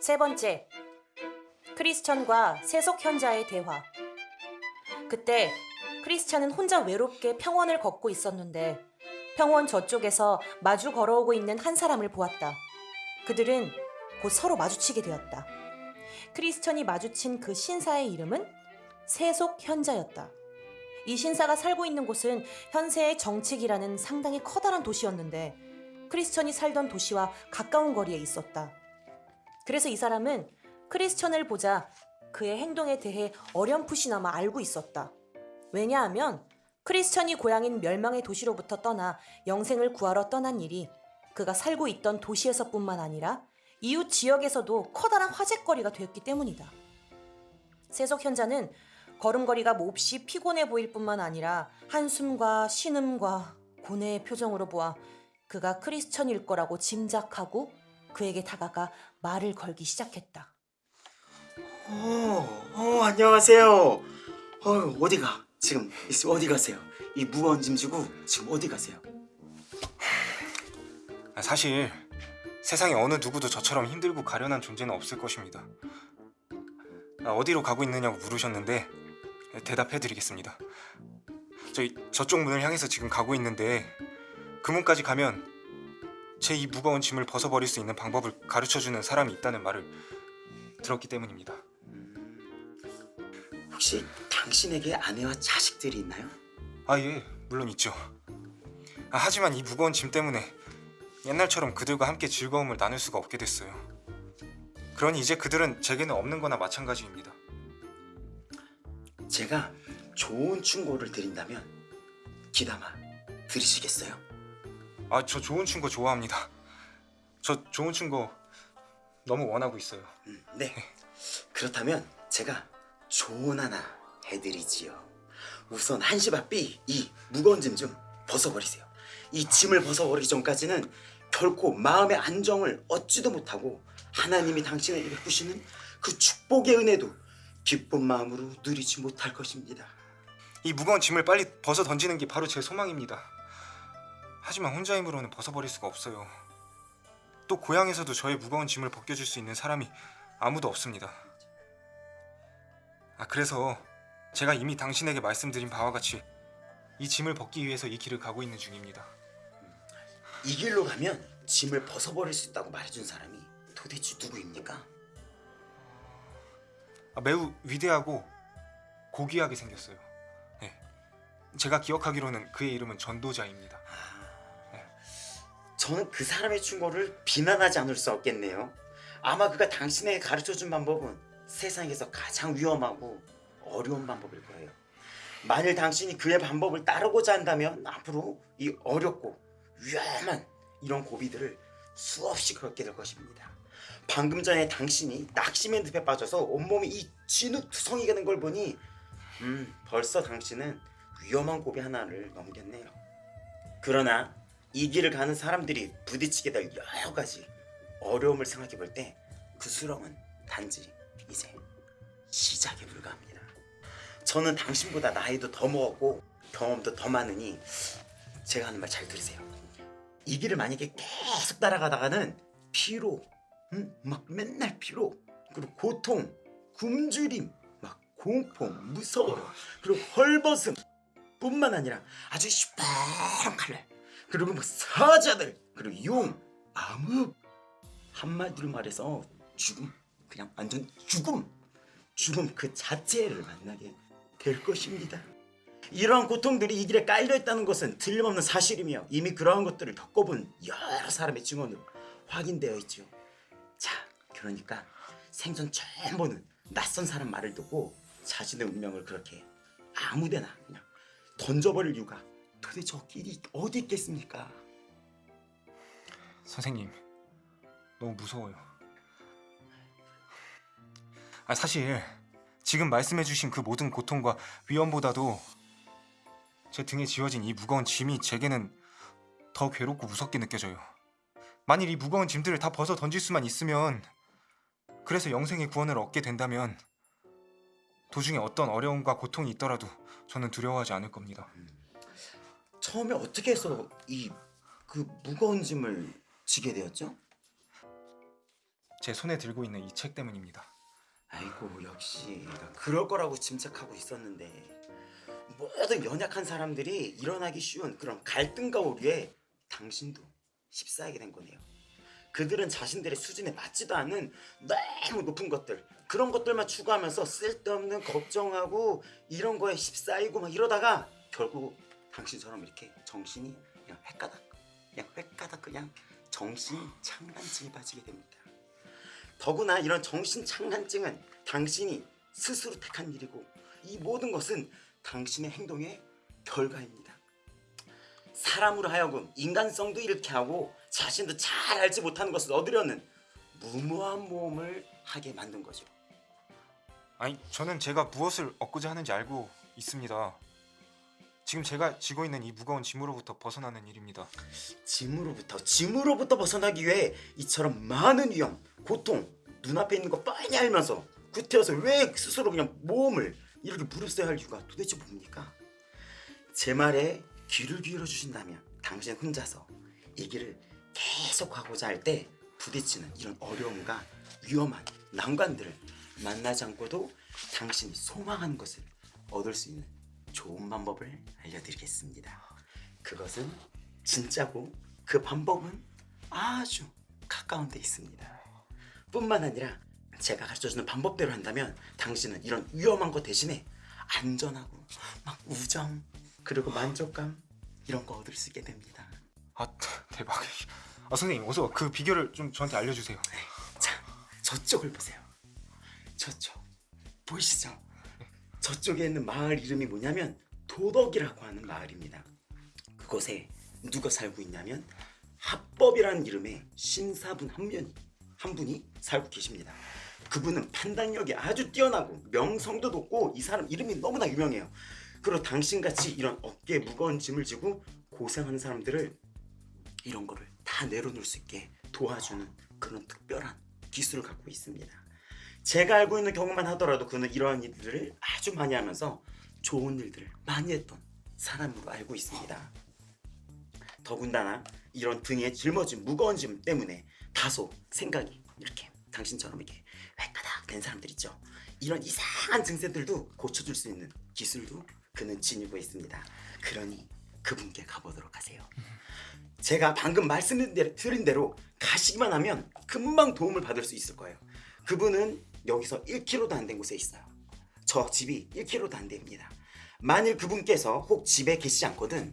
세 번째, 크리스천과 세속 현자의 대화. 그때 크리스찬은 혼자 외롭게 평원을 걷고 있었는데 평원 저쪽에서 마주 걸어오고 있는 한 사람을 보았다. 그들은 곧 서로 마주치게 되었다. 크리스천이 마주친 그 신사의 이름은 세속 현자였다. 이 신사가 살고 있는 곳은 현세의 정책이라는 상당히 커다란 도시였는데 크리스천이 살던 도시와 가까운 거리에 있었다. 그래서 이 사람은 크리스천을 보자 그의 행동에 대해 어렴풋이나마 알고 있었다. 왜냐하면 크리스천이 고향인 멸망의 도시로부터 떠나 영생을 구하러 떠난 일이 그가 살고 있던 도시에서뿐만 아니라 이웃 지역에서도 커다란 화제거리가 되었기 때문이다. 세속 현자는 걸음걸이가 몹시 피곤해 보일 뿐만 아니라 한숨과 신음과 고뇌의 표정으로 보아 그가 크리스천일 거라고 짐작하고 그에게 다가가 말을 걸기 시작했다. 어, 어 안녕하세요. 어 어디가? 지금 어디 가세요? 이 무거운 짐 지고 지금 어디 가세요? 아, 사실 세상에 어느 누구도 저처럼 힘들고 가련한 존재는 없을 것입니다. 아, 어디로 가고 있느냐고 물으셨는데 대답해드리겠습니다. 저 저쪽 문을 향해서 지금 가고 있는데 그 문까지 가면 제 이 무거운 짐을 벗어버릴 수 있는 방법을 가르쳐주는 사람이 있다는 말을 들었기 때문입니다. 혹시 당신에게 아내와 자식들이 있나요? 아 예, 물론 있죠. 아, 하지만 이 무거운 짐 때문에 옛날처럼 그들과 함께 즐거움을 나눌 수가 없게 됐어요. 그러니 이제 그들은 제게는 없는 거나 마찬가지입니다. 제가 좋은 충고를 드린다면 기담아 들으시겠어요? 아, 저 좋은 친구 좋아합니다. 저 좋은 친구 너무 원하고 있어요. 음, 네. 그렇다면 제가 조언 하나 해드리지요. 우선 한시 바삐 이 무거운 짐 좀 벗어버리세요. 이 짐을 벗어버리기 전까지는 결코 마음의 안정을 얻지도 못하고 하나님이 당신에게 베푸시는 그 축복의 은혜도 기쁜 마음으로 누리지 못할 것입니다. 이 무거운 짐을 빨리 벗어 던지는 게 바로 제 소망입니다. 하지만 혼자 힘으로는 벗어버릴 수가 없어요. 또 고향에서도 저의 무거운 짐을 벗겨줄 수 있는 사람이 아무도 없습니다. 아 그래서 제가 이미 당신에게 말씀드린 바와 같이 이 짐을 벗기 위해서 이 길을 가고 있는 중입니다. 이 길로 가면 짐을 벗어버릴 수 있다고 말해준 사람이 도대체 누구입니까? 아, 매우 위대하고 고귀하게 생겼어요. 네. 제가 기억하기로는 그의 이름은 전도자입니다. 저는 그 사람의 충고를 비난하지 않을 수 없겠네요. 아마 그가 당신에게 가르쳐준 방법은 세상에서 가장 위험하고 어려운 방법일 거예요. 만일 당신이 그의 방법을 따르고자 한다면 앞으로 이 어렵고 위험한 이런 고비들을 수없이 겪게 될 것입니다. 방금 전에 당신이 낙심의 늪에 빠져서 온몸이 이 진흙투성이가 된 걸 보니 음 벌써 당신은 위험한 고비 하나를 넘겼네요. 그러나 이 길을 가는 사람들이 부딪히게 될 여러 가지 어려움을 생각해 볼 때 그 수렁은 단지 이제 시작에 불과합니다. 저는 당신보다 나이도 더 먹었고 경험도 더 많으니 제가 하는 말 잘 들으세요. 이 길을 만약에 계속 따라가다가는 피로, 응? 막 맨날 피로, 그리고 고통, 굶주림, 막 공포, 무서워, 그리고 헐벗음 뿐만 아니라 아주 시퍼런 칼날, 그리고 뭐 사자들, 그리고 용, 암흑 한마디로 말해서 죽음, 그냥 완전 죽음, 죽음 그 자체를 만나게 될 것입니다. 이러한 고통들이 이 길에 깔려 있다는 것은 틀림없는 사실이며 이미 그러한 것들을 겪어본 여러 사람의 증언으로 확인되어 있죠. 자, 그러니까 생전 처음 보는 낯선 사람 말을 듣고 자신의 운명을 그렇게 아무데나 그냥 던져버릴 이유가 도대체 저 길이 어디 있겠습니까? 선생님, 너무 무서워요. 아 사실 지금 말씀해주신 그 모든 고통과 위험보다도 제 등에 지워진 이 무거운 짐이 제게는 더 괴롭고 무섭게 느껴져요. 만일 이 무거운 짐들을 다 벗어 던질 수만 있으면 그래서 영생의 구원을 얻게 된다면 도중에 어떤 어려움과 고통이 있더라도 저는 두려워하지 않을 겁니다. 처음에 어떻게 해서 이 그 무거운 짐을 지게 되었죠? 제 손에 들고 있는 이 책 때문입니다. 아이고 역시 나 그럴 거라고 짐작하고 있었는데 모든 연약한 사람들이 일어나기 쉬운 그런 갈등과 오류에 당신도 휩싸이게 된 거네요. 그들은 자신들의 수준에 맞지도 않는 너무 높은 것들 그런 것들만 추구하면서 쓸데없는 걱정하고 이런 거에 휩싸이고 막 이러다가 결국 당신처럼 이렇게 정신이 그냥 횟가닥 그냥 횟가닥 그냥 정신 창간증에 빠지게 됩니다. 더구나 이런 정신 창간증은 당신이 스스로 택한 일이고 이 모든 것은 당신의 행동의 결과입니다. 사람으로 하여금 인간성도 잃게 하고 자신도 잘 알지 못하는 것을 얻으려는 무모한 모험을 하게 만든 거죠. 아니 저는 제가 무엇을 얻고자 하는지 알고 있습니다. 지금 제가 지고 있는 이 무거운 짐으로부터 벗어나는 일입니다. 짐으로부터 짐으로부터 벗어나기 위해 이처럼 많은 위험, 고통 눈앞에 있는 거 뻔히 알면서 구태여서 왜 스스로 그냥 모험을 이렇게 무릅써야 할 이유가 도대체 뭡니까? 제 말에 귀를 기울여 주신다면 당신 혼자서 이 길을 계속 가고자 할 때 부딪히는 이런 어려움과 위험한 난관들을 만나지 않고도 당신이 소망하는 것을 얻을 수 있는 좋은 방법을 알려드리겠습니다. 그것은 진짜고 그 방법은 아주 가까운 데 있습니다. 뿐만 아니라 제가 가르쳐주는 방법대로 한다면 당신은 이런 위험한 것 대신에 안전하고 막 우정 그리고 만족감 이런 거 얻을 수 있게 됩니다. 아 대박. 아 선생님 어서 그 비결을 좀 저한테 알려주세요. 자, 저쪽을 보세요. 저쪽 보이시죠? 저쪽에 있는 마을 이름이 뭐냐면 도덕이라고 하는 마을입니다. 그곳에 누가 살고 있냐면 합법이라는 이름의 신사분 한 분이 한 분이 살고 계십니다. 그분은 판단력이 아주 뛰어나고 명성도 높고 이 사람 이름이 너무나 유명해요. 그리고 당신같이 이런 어깨에 무거운 짐을 지고 고생하는 사람들을 이런 거를 다 내려놓을 수 있게 도와주는 그런 특별한 기술을 갖고 있습니다. 제가 알고 있는 경우만 하더라도 그는 이러한 일들을 아주 많이 하면서 좋은 일들을 많이 했던 사람으로 알고 있습니다. 더군다나 이런 등에 짊어진 무거운 짐 때문에 다소 생각이 이렇게 당신처럼 이렇게 획가닥 된 사람들 있죠. 이런 이상한 증세들도 고쳐줄 수 있는 기술도 그는 지니고 있습니다. 그러니 그분께 가보도록 하세요. 제가 방금 말씀드린 대로, 가시기만 하면 금방 도움을 받을 수 있을 거예요. 그분은 여기서 1km도 안 된 곳에 있어요. 저 집이 1km도 안 됩니다. 만일 그분께서 혹 집에 계시지 않거든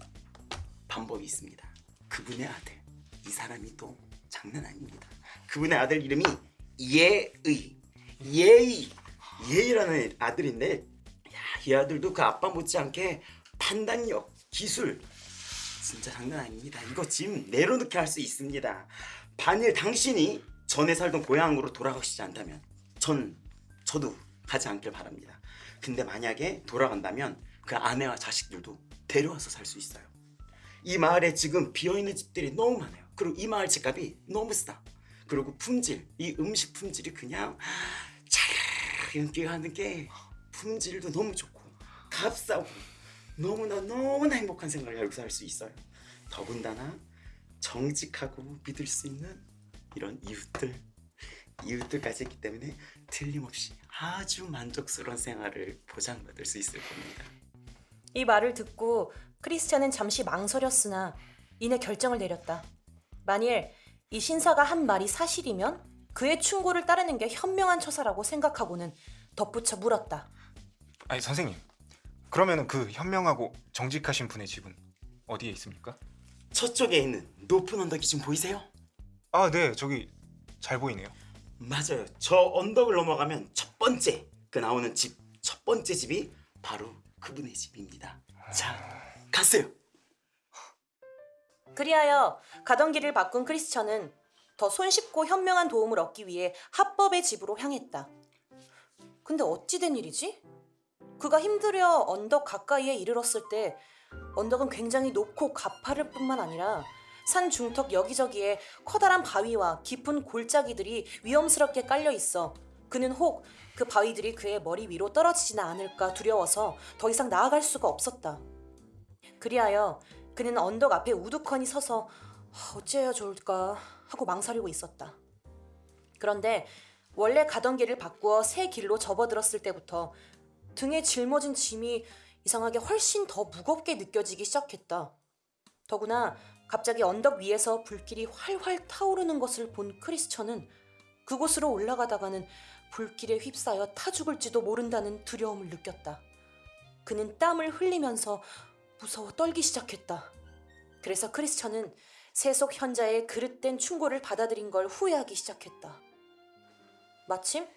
방법이 있습니다. 그분의 아들 이 사람이 또 장난 아닙니다. 그분의 아들 이름이 예의 예의 예의라는 아들인데 야, 이 아들도 그 아빠 못지않게 판단력 기술 진짜 장난 아닙니다. 이거 짐 내려놓게 할 수 있습니다. 만일 당신이 전에 살던 고향으로 돌아가시지 않다면 전 저도 가지 않길 바랍니다. 근데 만약에 돌아간다면 그 아내와 자식들도 데려와서 살 수 있어요. 이 마을에 지금 비어있는 집들이 너무 많아요. 그리고 이 마을 집값이 너무 싸. 그리고 품질, 이 음식 품질이 그냥 잘 인기가 하는 게 품질도 너무 좋고 값싸고 너무나 너무나 행복한 생활을 여기서 할 수 있어요. 더군다나 정직하고 믿을 수 있는 이런 이웃들 이웃들까지 있기 때문에 틀림없이 아주 만족스러운 생활을 보장받을 수 있을 겁니다. 이 말을 듣고 크리스찬은 잠시 망설였으나 이내 결정을 내렸다. 만일 이 신사가 한 말이 사실이면 그의 충고를 따르는 게 현명한 처사라고 생각하고는 덧붙여 물었다. 아니 선생님 그러면은 그 현명하고 정직하신 분의 집은 어디에 있습니까? 저쪽에 있는 높은 언덕이 지금 보이세요? 아 네 저기 잘 보이네요. 맞아요. 저 언덕을 넘어가면 첫 번째 그 나오는 집 첫 번째 집이 바로 그분의 집입니다. 자, 갔어요. 그리하여 가던 길을 바꾼 크리스천은 더 손쉽고 현명한 도움을 얻기 위해 합법의 집으로 향했다. 근데 어찌 된 일이지? 그가 힘들여 언덕 가까이에 이르렀을 때 언덕은 굉장히 높고 가파를 뿐만 아니라 산 중턱 여기저기에 커다란 바위와 깊은 골짜기들이 위험스럽게 깔려 있어 그는 혹 그 바위들이 그의 머리 위로 떨어지지는 않을까 두려워서 더 이상 나아갈 수가 없었다. 그리하여 그는 언덕 앞에 우두커니 서서 어찌해야 좋을까 하고 망설이고 있었다. 그런데 원래 가던 길을 바꾸어 새 길로 접어들었을 때부터 등에 짊어진 짐이 이상하게 훨씬 더 무겁게 느껴지기 시작했다. 더구나 갑자기 언덕 위에서 불길이 활활 타오르는 것을 본 크리스천은 그곳으로 올라가다가는 불길에 휩싸여 타 죽을지도 모른다는 두려움을 느꼈다. 그는 땀을 흘리면서 무서워 떨기 시작했다. 그래서 크리스천은 세속 현자의 그릇된 충고를 받아들인 걸 후회하기 시작했다. 마침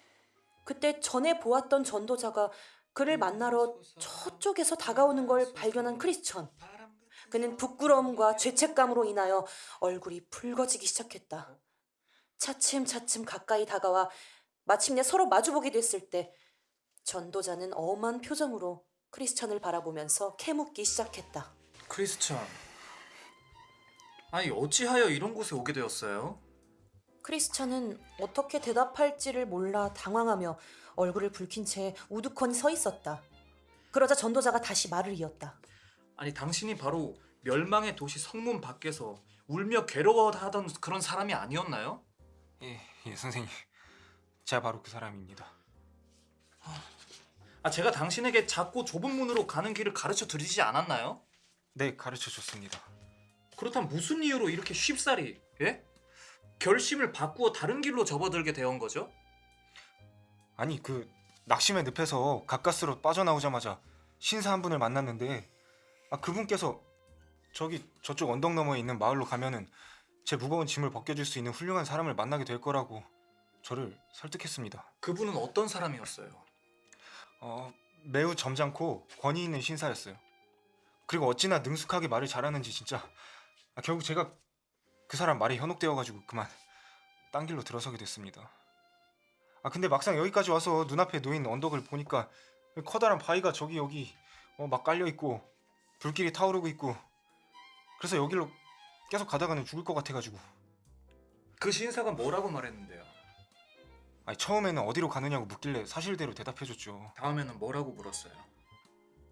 그때 전에 보았던 전도자가 그를 만나러 저쪽에서 다가오는 걸 발견한 크리스천. 그는 부끄러움과 죄책감으로 인하여 얼굴이 붉어지기 시작했다. 차츰차츰 가까이 다가와 마침내 서로 마주보게 됐을 때 전도자는 엄한 표정으로 크리스천을 바라보면서 캐묻기 시작했다. 크리스천. 아니 어찌하여 이런 곳에 오게 되었어요? 크리스천은 어떻게 대답할지를 몰라 당황하며 얼굴을 붉힌 채 우두커니 서 있었다. 그러자 전도자가 다시 말을 이었다. 아니 당신이 바로 멸망의 도시 성문 밖에서 울며 괴로워하던 그런 사람이 아니었나요? 예, 예 선생님. 제가 바로 그 사람입니다. 아 제가 당신에게 작고 좁은 문으로 가는 길을 가르쳐 드리지 않았나요? 네, 가르쳐 줬습니다. 그렇다면 무슨 이유로 이렇게 쉽사리 예? 결심을 바꾸어 다른 길로 접어들게 되온 거죠? 아니 그 낙심의 늪에서 가까스로 빠져나오자마자 신사 한 분을 만났는데 아 그분께서 저기 저쪽 언덕 너머에 있는 마을로 가면은 제 무거운 짐을 벗겨줄 수 있는 훌륭한 사람을 만나게 될 거라고 저를 설득했습니다. 그분은 어떤 사람이었어요? 어 매우 점잖고 권위 있는 신사였어요. 그리고 어찌나 능숙하게 말을 잘하는지 진짜 아, 결국 제가 그 사람 말에 현혹되어가지고 그만 딴 길로 들어서게 됐습니다. 아 근데 막상 여기까지 와서 눈앞에 놓인 언덕을 보니까 커다란 바위가 저기 여기 어, 막 깔려 있고 불길이 타오르고 있고 그래서 여기로 계속 가다가는 죽을 것 같아가지고 그 신사가 뭐라고 말했는데요? 아니 처음에는 어디로 가느냐고 묻길래 사실대로 대답해줬죠. 다음에는 뭐라고 물었어요?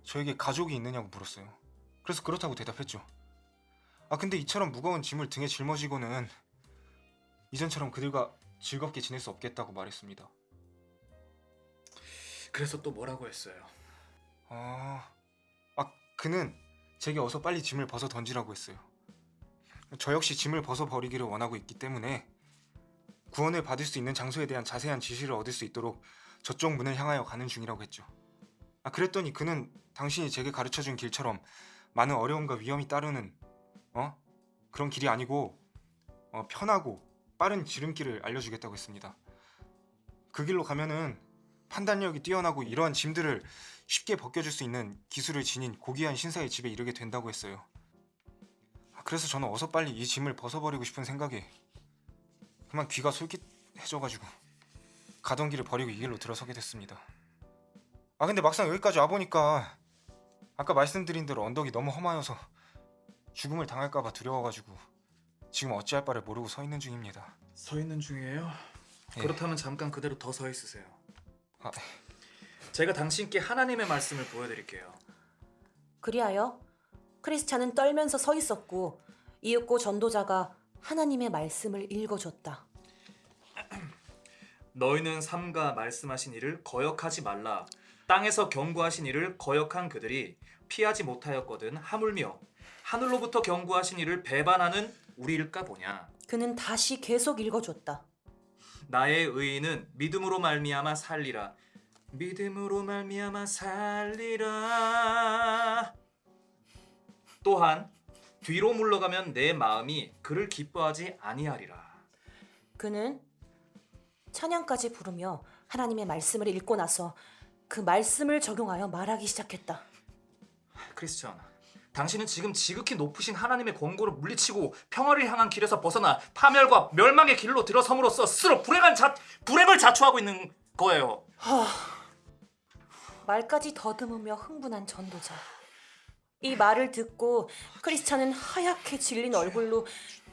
저에게 가족이 있느냐고 물었어요. 그래서 그렇다고 대답했죠. 아 근데 이처럼 무거운 짐을 등에 짊어지고는 이전처럼 그들과 즐겁게 지낼 수 없겠다고 말했습니다. 그래서 또 뭐라고 했어요? 아, 아 그는 제게 어서 빨리 짐을 벗어 던지라고 했어요. 저 역시 짐을 벗어 버리기를 원하고 있기 때문에 구원을 받을 수 있는 장소에 대한 자세한 지시를 얻을 수 있도록 저쪽 문을 향하여 가는 중이라고 했죠. 아 그랬더니 그는 당신이 제게 가르쳐준 길처럼 많은 어려움과 위험이 따르는 어 그런 길이 아니고 어, 편하고 빠른 지름길을 알려주겠다고 했습니다. 그 길로 가면은 판단력이 뛰어나고 이러한 짐들을 쉽게 벗겨줄 수 있는 기술을 지닌 고귀한 신사의 집에 이르게 된다고 했어요. 아, 그래서 저는 어서 빨리 이 짐을 벗어버리고 싶은 생각에 그만 귀가 솔깃해져가지고 가던 길을 버리고 이 길로 들어서게 됐습니다. 아 근데 막상 여기까지 와보니까 아까 말씀드린 대로 언덕이 너무 험하여서 죽음을 당할까봐 두려워가지고 지금 어찌할 바를 모르고 서 있는 중입니다. 서 있는 중이에요? 예. 그렇다면 잠깐 그대로 더 서 있으세요. 아, 제가 당신께 하나님의 말씀을 보여드릴게요. 그리하여 크리스찬은 떨면서 서 있었고 이윽고 전도자가 하나님의 말씀을 읽어줬다. 너희는 삼가 말씀하신 이를 거역하지 말라. 땅에서 경고하신 이를 거역한 그들이 피하지 못하였거든 하물며 하늘로부터 경고하신 이를 배반하는 우리일까 보냐. 그는 다시 계속 읽어줬다. 나의 의인은 믿음으로 말미암아 살리라. 믿음으로 말미암아 살리라. 또한 뒤로 물러가면 내 마음이 그를 기뻐하지 아니하리라. 그는 찬양까지 부르며 하나님의 말씀을 읽고 나서 그 말씀을 적용하여 말하기 시작했다. 크리스천, 당신은 지금 지극히 높으신 하나님의 권고를 물리치고 평화를 향한 길에서 벗어나 파멸과 멸망의 길로 들어섬으로써 스스로 불행한 자, 불행을 자초하고 있는 거예요. 말까지 더듬으며 흥분한 전도자. 이 말을 듣고 크리스찬은 하얗게 질린 얼굴로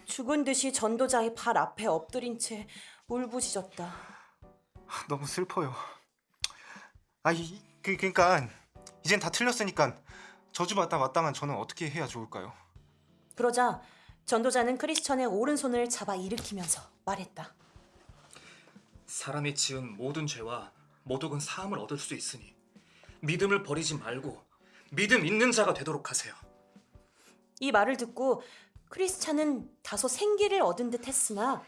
죽은 듯이 전도자의 발 앞에 엎드린 채 울부짖었다. 아, 너무 슬퍼요. 아, 이, 그, 그러니까 이젠 다 틀렸으니까 저주받다 마땅한 저는 어떻게 해야 좋을까요? 그러자 전도자는 크리스천의 오른손을 잡아 일으키면서 말했다. 사람이 지은 모든 죄와 모독은 사함을 얻을 수 있으니 믿음을 버리지 말고 믿음 있는 자가 되도록 하세요. 이 말을 듣고 크리스찬은 다소 생기를 얻은 듯 했으나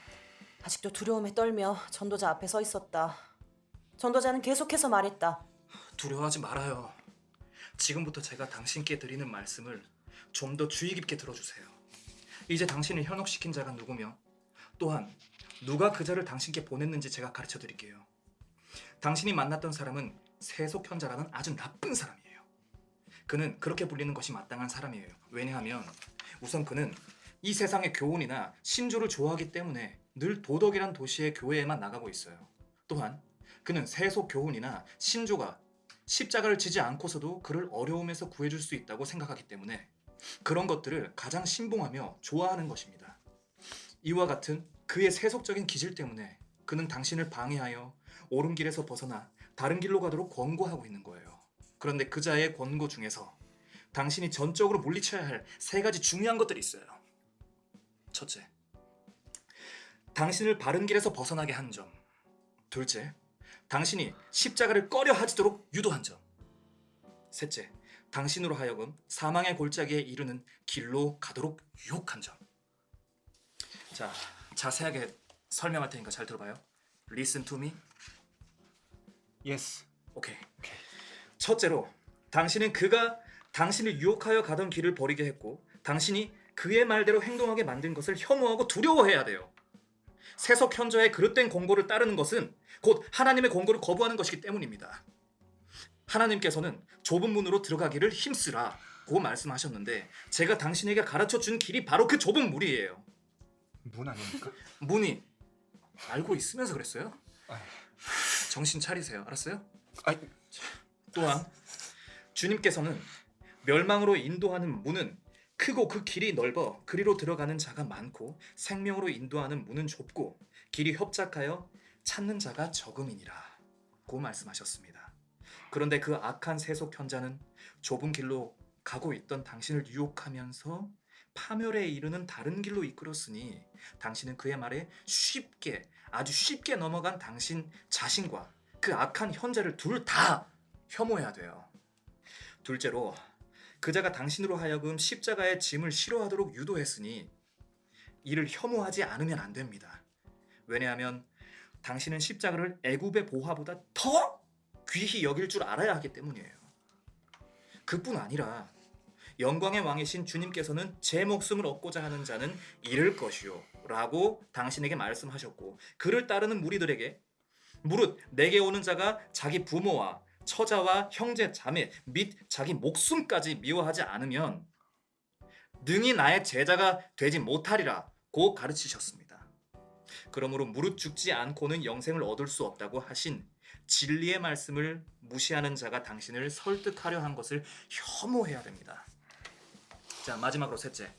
아직도 두려움에 떨며 전도자 앞에 서 있었다. 전도자는 계속해서 말했다. 두려워하지 말아요. 지금부터 제가 당신께 드리는 말씀을 좀 더 주의 깊게 들어주세요. 이제 당신을 현혹시킨 자가 누구며 또한 누가 그 자를 당신께 보냈는지 제가 가르쳐 드릴게요. 당신이 만났던 사람은 세속현자라는 아주 나쁜 사람이에요. 그는 그렇게 불리는 것이 마땅한 사람이에요. 왜냐하면 우선 그는 이 세상의 교훈이나 신조를 좋아하기 때문에 늘 도덕이란 도시의 교회에만 나가고 있어요. 또한 그는 세속 교훈이나 신조가 십자가를 지지 않고서도 그를 어려움에서 구해줄 수 있다고 생각하기 때문에 그런 것들을 가장 신봉하며 좋아하는 것입니다. 이와 같은 그의 세속적인 기질 때문에 그는 당신을 방해하여 옳은 길에서 벗어나 다른 길로 가도록 권고하고 있는 거예요. 그런데 그자의 권고 중에서 당신이 전적으로 물리쳐야 할 세 가지 중요한 것들이 있어요. 첫째, 당신을 바른 길에서 벗어나게 한 점. 둘째, 당신이 십자가를 꺼려 하지도록 유도한 점. 셋째, 당신으로 하여금 사망의 골짜기에 이르는 길로 가도록 유혹한 점. 자, 자세하게 설명할 테니까 잘 들어봐요. Listen to me. Yes. 오케이. 첫째로, 당신은 그가 당신을 유혹하여 가던 길을 버리게 했고, 당신이 그의 말대로 행동하게 만든 것을 혐오하고 두려워해야 돼요. 세속 현자의 그릇된 권고를 따르는 것은 곧 하나님의 권고를 거부하는 것이기 때문입니다. 하나님께서는 좁은 문으로 들어가기를 힘쓰라고 말씀하셨는데 제가 당신에게 가르쳐 준 길이 바로 그 좁은 문이에요. 문 아닙니까? 문이 알고 있으면서 그랬어요? 정신 차리세요. 알았어요? 아이, 또한 주님께서는 멸망으로 인도하는 문은 크고 그 길이 넓어 그리로 들어가는 자가 많고 생명으로 인도하는 문은 좁고 길이 협착하여 찾는 자가 적음이니라 고 말씀하셨습니다. 그런데 그 악한 세속 현자는 좁은 길로 가고 있던 당신을 유혹하면서 파멸에 이르는 다른 길로 이끌었으니 당신은 그의 말에 쉽게 아주 쉽게 넘어간 당신 자신과 그 악한 현자를 둘 다 혐오해야 돼요. 둘째로 그자가 당신으로 하여금 십자가의 짐을 싫어하도록 유도했으니 이를 혐오하지 않으면 안 됩니다. 왜냐하면 당신은 십자가를 애굽의 보화보다 더 귀히 여길 줄 알아야 하기 때문이에요. 그뿐 아니라 영광의 왕이신 주님께서는 제 목숨을 얻고자 하는 자는 잃을 것이요 라고 당신에게 말씀하셨고 그를 따르는 무리들에게 무릇 내게 오는 자가 자기 부모와 처자와 형제 자매 및 자기 목숨까지 미워하지 않으면 능히 나의 제자가 되지 못하리라 고 가르치셨습니다. 그러므로 무릇 죽지 않고는 영생을 얻을 수 없다고 하신 진리의 말씀을 무시하는 자가 당신을 설득하려 한 것을 혐오해야 됩니다. 자 마지막으로 셋째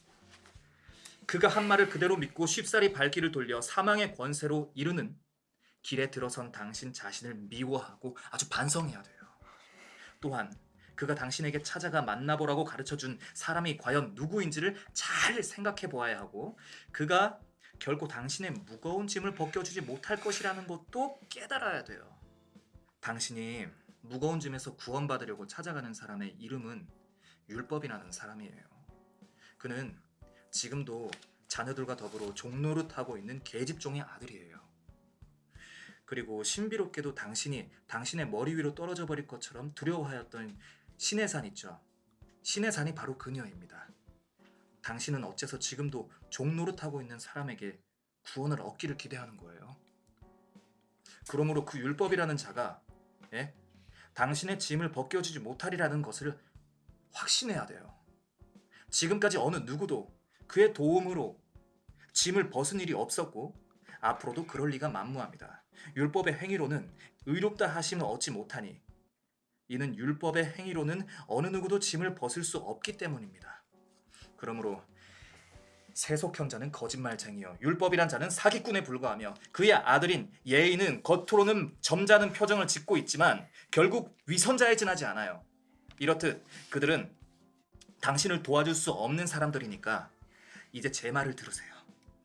그가 한 말을 그대로 믿고 쉽사리 발길을 돌려 사망의 권세로 이르는 길에 들어선 당신 자신을 미워하고 아주 반성해야 돼요. 또한 그가 당신에게 찾아가 만나보라고 가르쳐준 사람이 과연 누구인지를 잘 생각해 보아야 하고 그가 결코 당신의 무거운 짐을 벗겨주지 못할 것이라는 것도 깨달아야 돼요. 당신이 무거운 짐에서 구원받으려고 찾아가는 사람의 이름은 율법이라는 사람이에요. 그는 지금도 자녀들과 더불어 종노릇하고 있는 계집종의 아들이에요. 그리고 신비롭게도 당신이 당신의 머리 위로 떨어져 버릴 것처럼 두려워하였던 신의 산 있죠. 신의 산이 바로 그녀입니다. 당신은 어째서 지금도 종노릇하고 있는 사람에게 구원을 얻기를 기대하는 거예요. 그러므로 그 율법이라는 자가 예? 당신의 짐을 벗겨주지 못하리라는 것을 확신해야 돼요. 지금까지 어느 누구도 그의 도움으로 짐을 벗은 일이 없었고 앞으로도 그럴 리가 만무합니다. 율법의 행위로는 의롭다 하심을 얻지 못하니 이는 율법의 행위로는 어느 누구도 짐을 벗을 수 없기 때문입니다. 그러므로 세속현자는 거짓말쟁이요 율법이란 자는 사기꾼에 불과하며 그의 아들인 예인은 겉으로는 점잖은 표정을 짓고 있지만 결국 위선자에 지나지 않아요. 이렇듯 그들은 당신을 도와줄 수 없는 사람들이니까 이제 제 말을 들으세요.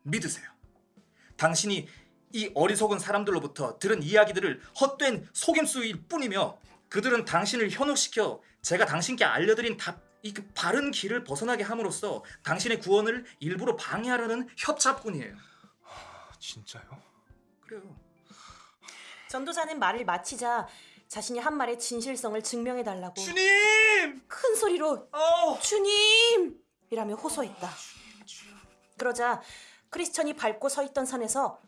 믿으세요. 당신이 이 어리석은 사람들로부터 들은 이야기들을 헛된 속임수일 뿐이며 그들은 당신을 현혹시켜 제가 당신께 알려드린 답, 이 그 바른 길을 벗어나게 함으로써 당신의 구원을 일부러 방해하려는 협차뿐이에요. 아, 진짜요? 그래요. 전도사는 말을 마치자 자신이 한 말의 진실성을 증명해 달라고 주님! 큰 소리로 어! 주님! 이라며 호소했다. 그러자 크리스천이 밟고 서 있던 산에서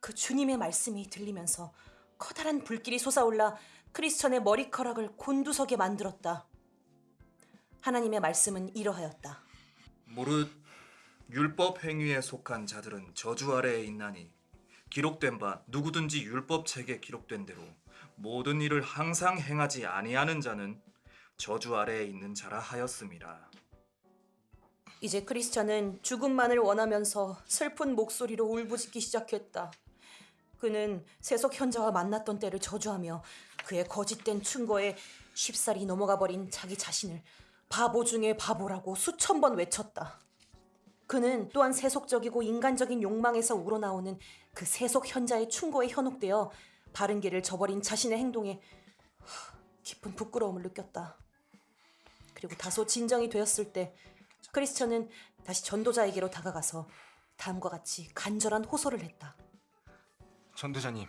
그 주님의 말씀이 들리면서 커다란 불길이 솟아올라 크리스천의 머리카락을 곤두서게 만들었다. 하나님의 말씀은 이러하였다. 무릇 율법 행위에 속한 자들은 저주 아래에 있나니 기록된 바 누구든지 율법 책에 기록된 대로 모든 일을 항상 행하지 아니하는 자는 저주 아래에 있는 자라 하였음이라. 이제 크리스천은 죽음만을 원하면서 슬픈 목소리로 울부짖기 시작했다. 그는 세속 현자와 만났던 때를 저주하며 그의 거짓된 충고에 쉽사리 넘어가 버린 자기 자신을 바보 중에 바보라고 수천 번 외쳤다. 그는 또한 세속적이고 인간적인 욕망에서 우러나오는 그 세속 현자의 충고에 현혹되어 바른 길을 저버린 자신의 행동에 하, 깊은 부끄러움을 느꼈다. 그리고 다소 진정이 되었을 때 크리스천은 다시 전도자에게로 다가가서 다음과 같이 간절한 호소를 했다. 전도자님,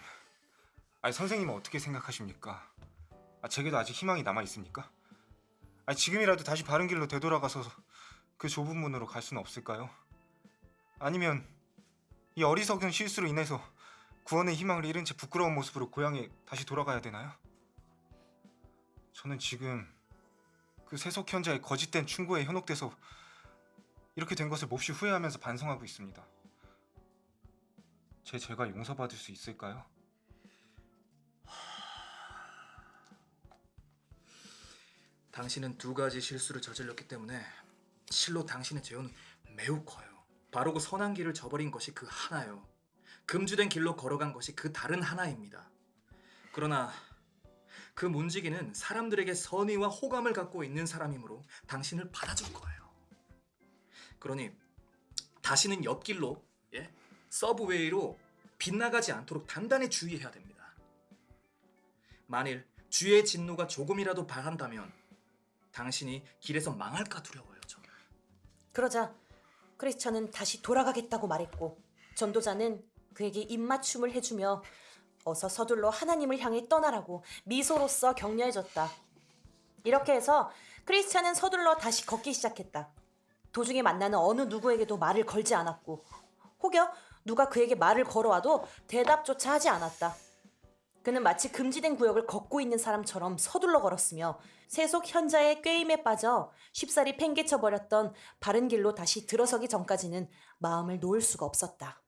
아니 선생님은 어떻게 생각하십니까? 아, 제게도 아직 희망이 남아 있습니까? 아니 지금이라도 다시 바른 길로 되돌아가서 그 좁은 문으로 갈 수는 없을까요? 아니면 이 어리석은 실수로 인해서 구원의 희망을 잃은 채 부끄러운 모습으로 고향에 다시 돌아가야 되나요? 저는 지금 그 세속 현자의 거짓된 충고에 현혹돼서 이렇게 된 것을 몹시 후회하면서 반성하고 있습니다. 제 죄가 용서받을 수 있을까요? 당신은 두 가지 실수를 저질렀기 때문에 실로 당신의 죄는 매우 커요. 바르고 선한 길을 저버린 것이 그 하나요. 금주된 길로 걸어간 것이 그 다른 하나입니다. 그러나 그 문지기는 사람들에게 선의와 호감을 갖고 있는 사람이므로 당신을 받아줄 거예요. 그러니 다시는 옆길로 예? 서브웨이로 빗나가지 않도록 단단히 주의해야 됩니다. 만일 주의 진노가 조금이라도 바란다면 당신이 길에서 망할까 두려워요. 저. 그러자 크리스천은 다시 돌아가겠다고 말했고 전도자는 그에게 입맞춤을 해주며 어서 서둘러 하나님을 향해 떠나라고 미소로써 격려해줬다. 이렇게 해서 크리스천은 서둘러 다시 걷기 시작했다. 도중에 만나는 어느 누구에게도 말을 걸지 않았고 혹여 누가 그에게 말을 걸어와도 대답조차 하지 않았다. 그는 마치 금지된 구역을 걷고 있는 사람처럼 서둘러 걸었으며 세속 현자의 꾀임에 빠져 쉽사리 팽개쳐 버렸던 바른 길로 다시 들어서기 전까지는 마음을 놓을 수가 없었다.